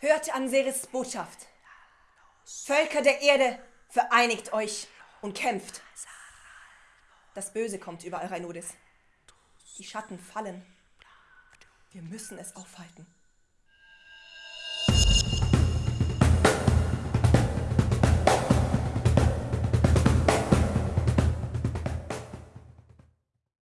Hört Anseris Botschaft. Völker der Erde, vereinigt euch und kämpft. Das Böse kommt über Euranodis. Die Schatten fallen. Wir müssen es aufhalten.